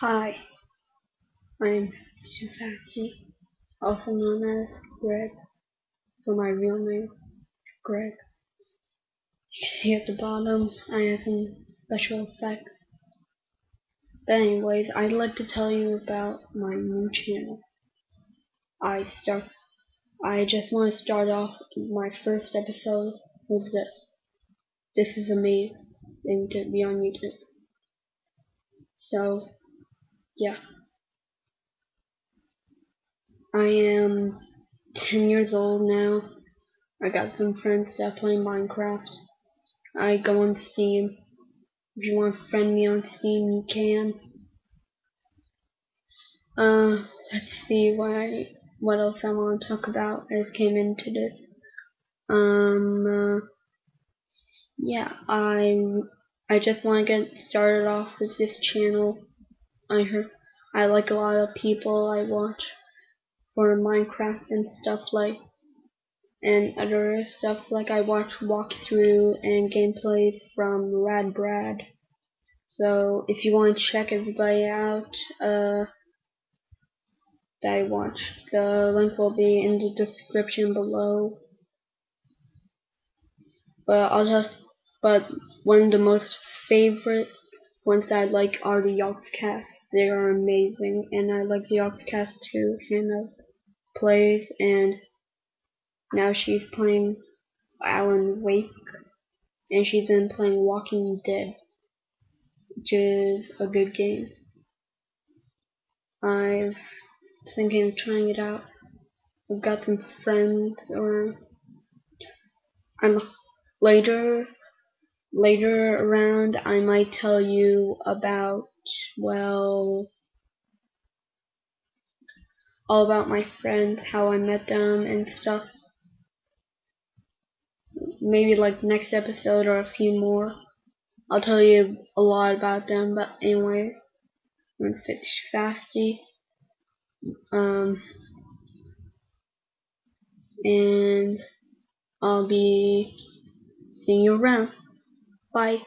Hi, I'm Tufasti, also known as Greg, for my real name, Greg. You can see at the bottom, I have some special effects. But anyways, I'd like to tell you about my new channel. I start. I just want to start off my first episode with this. This is amazing to be on YouTube. So, yeah. I am 10 years old now. I got some friends that play Minecraft. I go on Steam. If you want to friend me on Steam, you can. Uh, let's see what what else I want to talk about. I just came into this. Um, uh, yeah, I I just want to get started off with this channel. I heard I like a lot of people I watch for Minecraft and stuff like and other stuff like I watch walkthrough and gameplays from Rad Brad. So if you want to check everybody out, uh, that I watched, the link will be in the description below. But I'll just, but one of the most favorite that I like are the Yogscast. They are amazing, and I like the Yogscast too. Hannah plays, and now she's playing Alan Wake, and she's been playing Walking Dead, which is a good game. I've thinking of trying it out. I've got some friends around. I'm later later around I might tell you about well all about my friends, how I met them and stuff. Maybe like next episode or a few more. I'll tell you a lot about them, but anyways, I'm Fit Fasty. Um and I'll be seeing you around. Bye.